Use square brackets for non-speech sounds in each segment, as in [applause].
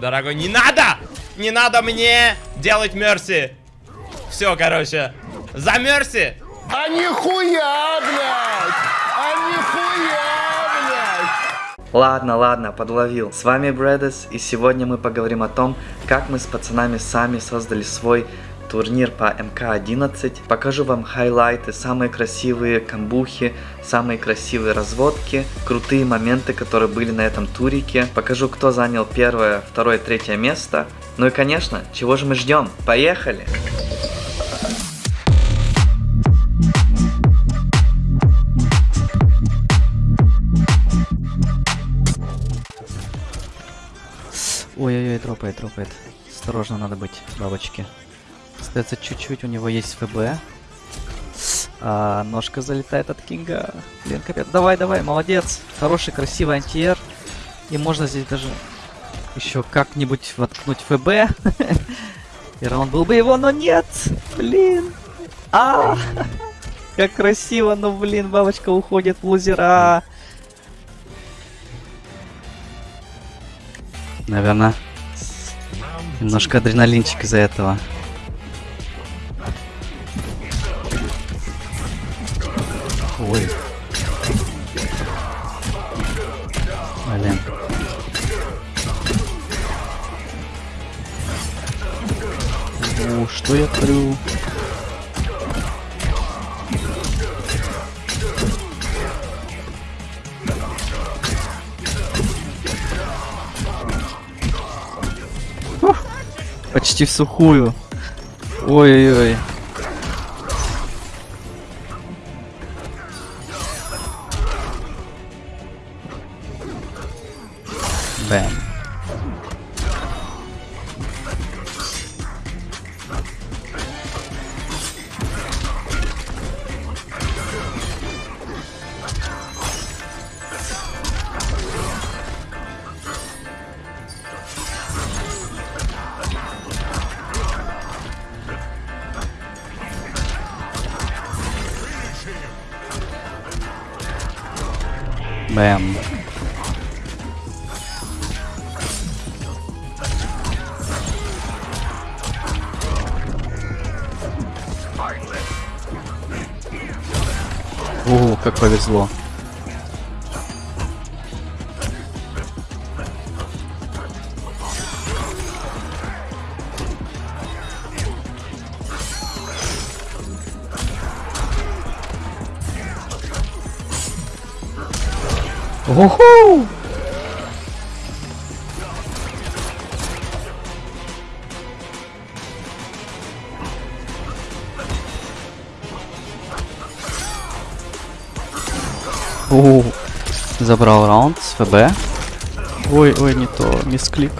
дорогой. Не надо! Не надо мне делать мерси. Все, короче. За мерси. А нихуя, блядь! А нихуя, блядь! Ладно, ладно, подловил. С вами Брэдес, и сегодня мы поговорим о том, как мы с пацанами сами создали свой турнир по МК-11. Покажу вам хайлайты, самые красивые камбухи, самые красивые разводки, крутые моменты, которые были на этом турике. Покажу, кто занял первое, второе, третье место. Ну и конечно, чего же мы ждем? Поехали! Ой-ой-ой, тропает, тропает. Осторожно надо быть, бабочки. Остается чуть-чуть, у него есть ФБ. А, ножка залетает от Кинга. Блин, капец. Давай, давай, молодец. Хороший, красивый антиэр. И можно здесь даже еще как-нибудь воткнуть ФБ. [laughs] И раунд был бы его, но нет. Блин. А, как красиво, но, блин, бабочка уходит в лузера. Наверное, немножко адреналинчик из-за этого. Ой. Блин. О, что я творю? Почти в сухую. Ой-ой-ой. Bam. Bam. Как повезло. Оху! О, забрал раунд с ФБ. Ой, ой, не то, мисклик.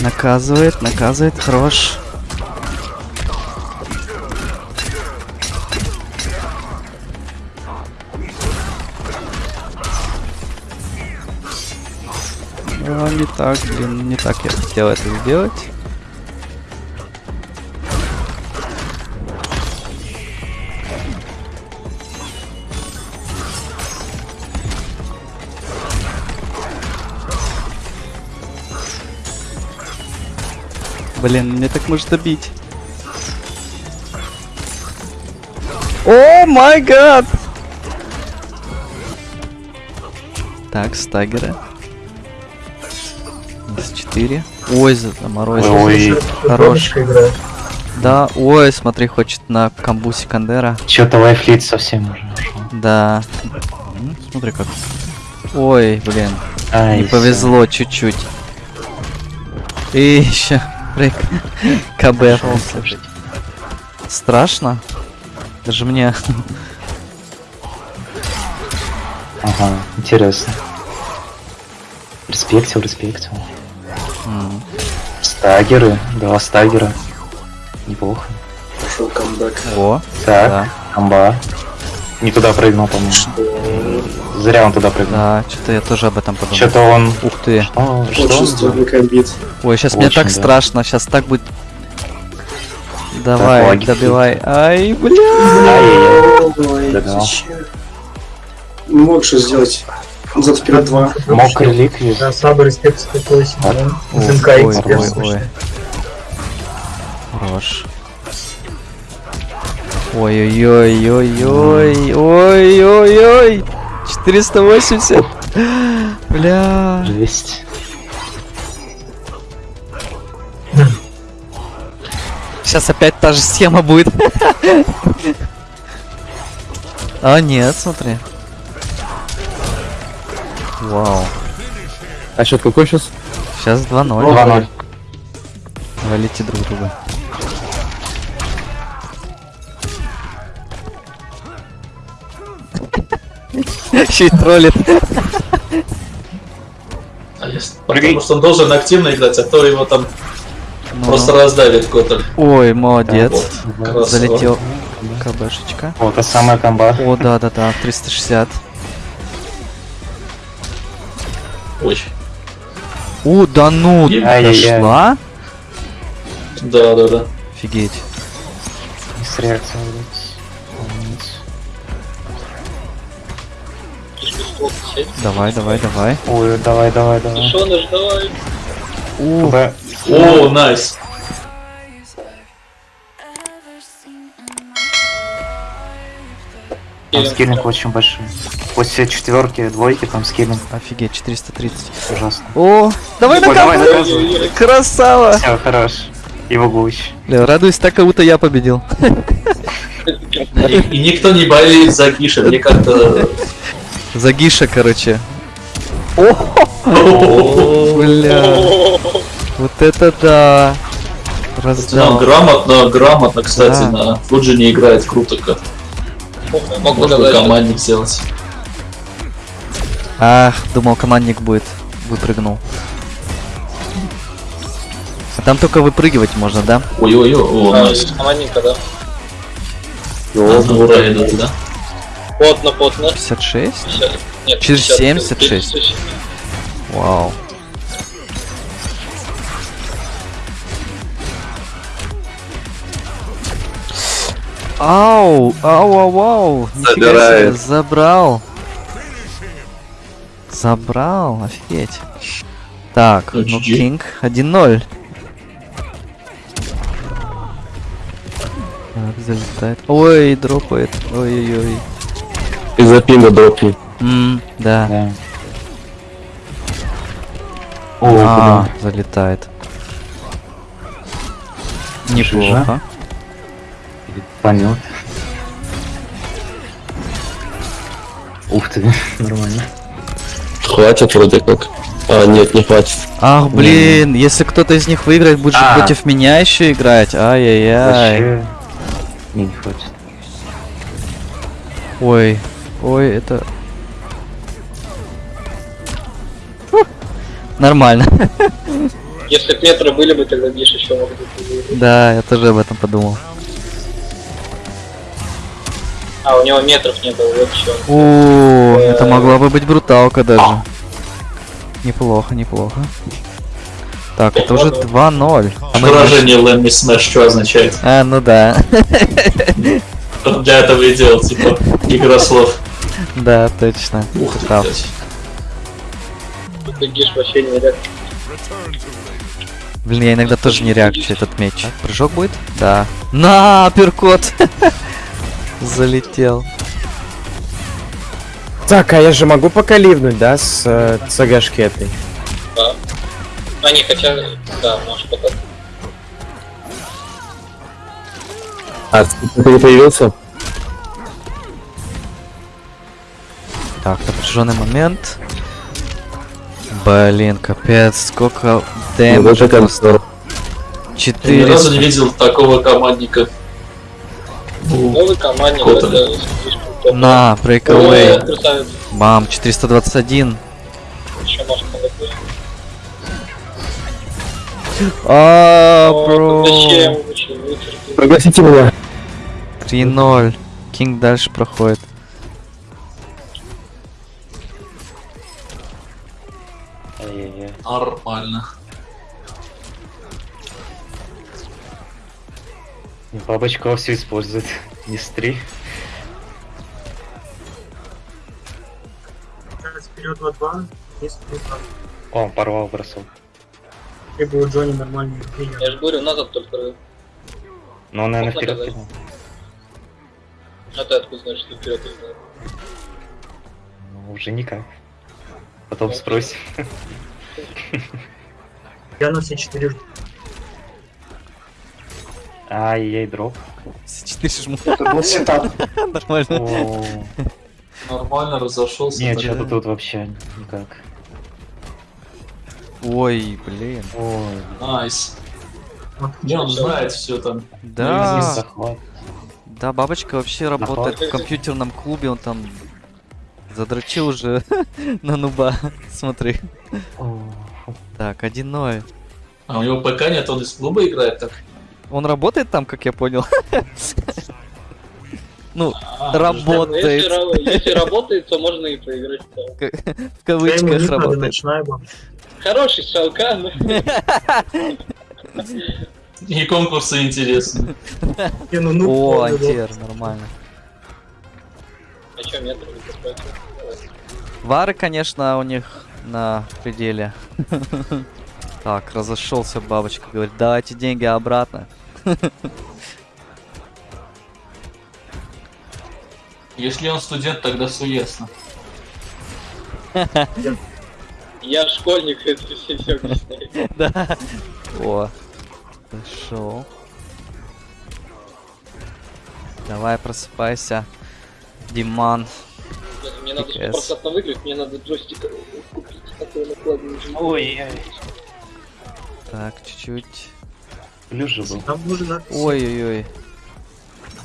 Наказывает, наказывает, хорош. А, не так, блин, не так я хотел это сделать. Блин, мне так может добить. О май гад! Так, стагеры. С4. Ой, заморозил. Ой, Хорош. Да, ой, смотри, хочет на камбу Секандера. что-то лайфлит совсем уже. Да. М, Смотри как. Ой, блин. Ай, Не повезло чуть-чуть. И еще. Прыг. [laughs] КБ. Страшно. Даже мне. Ага, интересно. Респектил, респектил. Стагеры, два стагера. Неплохо. Пошел камбэк. О, Так, да, амба. Не туда прыгнул, по-моему. Зря он туда прыгнул. да, что-то я тоже об этом подумал. Что-то он... Ух ты. О, что Очень сложный комбит. Ой, сейчас мне Очень, так да. страшно, сейчас так будет. Давай, лаги добивай. Ай, бля. Ой? Мог же сделать Зад вперед 2. Мог реликвию. Да, слабый респект 108, да. Ой, СНК ой, эксперт. ой, ой. Хорош. Ой-ой-ой-ой-ой. Ой-ой-ой. 480. Бля. Жесть. Сейчас опять та же схема будет. А, нет, смотри. Вау. А счет какой сейчас? Сейчас 2-0. 2-0. Валите друг друга. Еще и троллит. А Потому что он должен активно играть, а то его там Ну. просто раздавит кто-то. Ой, молодец. Залетел КБшечка. Вот, та самая комба. О, да, да, да, 360. Ой. У, да ну, дошла? Да, да, да. Офигеть. С реакцией, Давай, давай, давай. Ой, давай, давай, давай. У, Б. О, найс. Там скиллинг очень большой. После четверки, двойки, там скиллинг офигеть, 430. ужасно. О, давай Ой, давай. Красава. Все, хорош. Его гусь. Бля, радуюсь так, как будто я победил. И, и никто не болеет за Гиша, мне как-то... Загиша, короче. О, Бля. Вот это да. Раздал. грамотно, грамотно, кстати, на Фуджи не играет круто как. Мог бы командник сделать. Ах, думал командник будет. Выпрыгнул. А там только выпрыгивать можно, да? Ой-ой-ой, о, а, командника, да. Ура идут, да? Плотно, плотно. 56? 50. Нет, Через 50. 76. 50. Вау. Ау, ау, ау, ау. Нифига себе, забрал. Забрал, офигеть. Так, Ну, ну. Кинг 1-0. Так, залетает. Ой, дропает. Ой-ой-ой. Из-за пинга дропни. М, да. Да. О, А, блин. залетает. Неплохо. Понят. Ух ты, [laughs] нормально. Хватит вроде как. А, нет, не хватит. Ах, блин, если кто-то из них выиграет, будет А. против меня еще играть. Ай-яй-яй. Вообще... Не, не хватит. Ой, ой, это... Фу. Нормально. [laughs] Если б метры были бы, тогда Гиш еще мог бы. Да, я тоже об этом подумал. А, у него метров не было, вот что. О, это могла бы быть бруталка даже. Неплохо, неплохо. Так, это уже 2-0. А Выражение Let me smash что означает? А, ну да. Для этого и делал, типа, игра слов. Да, точно. Ух Ты ты, прав. Тут Гиш вообще не реально. Блин, я иногда тоже не реакчу этот меч. Прыжок будет? Да. На, перкот! [laughs] Залетел. Так, а я же могу пока ливнуть, да, с э, ЦГшки этой? Да. А не, хотя, да, может пока. А, ты появился? Так, напряженный момент. Блин, капец, сколько Вот дэмэджа просто. концерт. Я ни разу 400. не видел такого командника. Ну, Новый командник, это. На, красавец. Бам, 421. Еще может подойти. А, бро. Пригласите меня. 3-0. Кинг дальше проходит. Нормально. Бабочка все использует. Не стри. вперед 2-2, если ты так. О, порвал бросок. Либо у Джонни нормальный. Я же говорю, назад только. Но он, наверное, Можно вперед кинул. А ты откуда знаешь, что вперед? Ну, уже никак. Потом спросим. [laughs] Я на все четыре жду. Ай-яй, дроп. Все четыре жму. Это был сетап. Нормально. Нормально разошелся. Нет, что-то тут вообще никак. Ой, блин. Ой, Nice. Не, он знает все там. Да, захват. да, бабочка вообще работает в компьютерном клубе, он там задрочил уже [laughs] на нуба. [laughs] Смотри. Так, 1-0. А у него ПК нет, он из клуба играет так. Он работает там, как я понял? [laughs] Ну, А, Если, работает. ра- если работает, то можно и поиграть. В кавычках работает. Хороший шалкан. И конкурсы интересны. Ну, ну, О, антер, нормально. А чё, метр? Вары, конечно, у них на пределе. [laughs] Так, разошелся бабочка, говорит, давайте деньги обратно. [laughs] Если он студент, тогда все ясно. [laughs] Я школьник, это все, все объясняет. Да. О, пошел. Давай, просыпайся. Диман. Мне надо Yes. стопроцентно выиграть, мне надо джойстик купить, а то я накладываю уже. Ой, Так, чуть-чуть. плюс же был. Там нужно... Ой-ой-ой.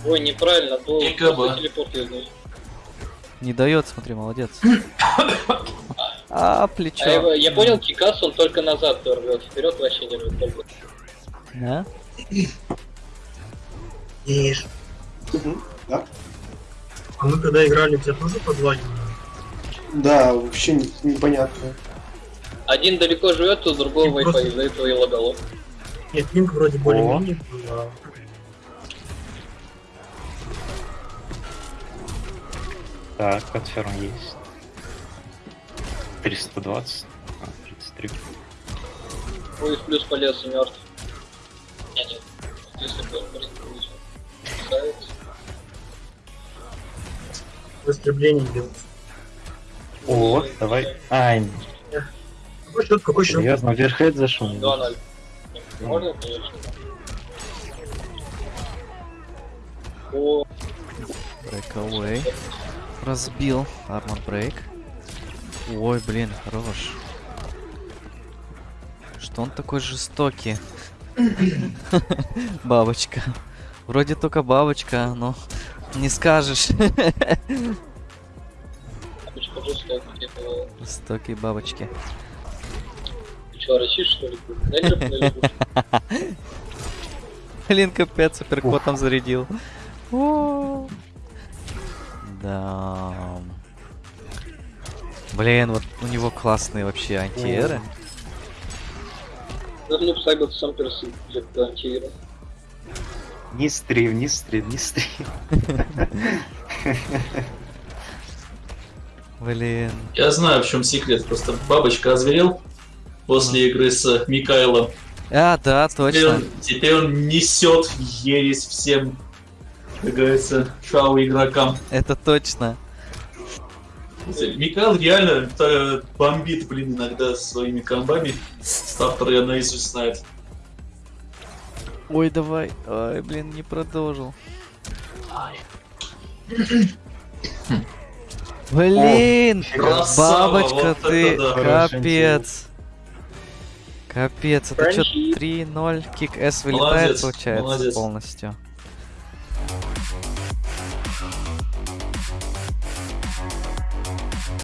Ой, неправильно, просто телепорт я знаю. Не дает, смотри, молодец. [coughs] А, А я, плечо. я понял, Кикас он только назад рвет, вперед вообще не рвет только. Да? [coughs] Ешь. А мы когда играли, тебя тоже по дня? Да, вообще не- непонятно. Один далеко живет, у другого И просто- Wi-Fi, из-за этого и лагало. Нет, пинг вроде более-менее был, а Так, конферм есть. 320. А, 33. Ой, в плюс полез и мертв. Не, нет. Если бы истреблении делать. О, давай. Ай, Какой счет, какой счет? серьезно, верхед зашел. 2-0. Можно, конечно. О, Breakaway. Разбил. Армор брейк. Ой, блин, хорош. Что он такой жестокий? [laughs] Бабочка. Вроде только бабочка, но не скажешь. Жестокие бабочки. ты что, рычишь, что ли? Блин, капец, апперкотом зарядил. О. Да. Блин, вот у него классные вообще антиэры. Ну, Сайбот сам персы для антиира. Не стрим, не стрим, не стрим. [laughs] Блин. Я знаю, в чем секрет. Просто бабочка озверел после игры с Микаэлом. А, да, Теперь точно. он, теперь он несет ересь всем, как говорится, шау игрокам. Это точно. Микаэл реально э, бомбит, блин, иногда своими комбами. Стартер я наизусть знает. Ой, давай. Ой, блин, не продолжил. Блин! Красава, Бабочка, вот ты да. Капец. Капец, это что, Френчи. 3-0, кик S вылетает, Молодец, получается, молодец. полностью.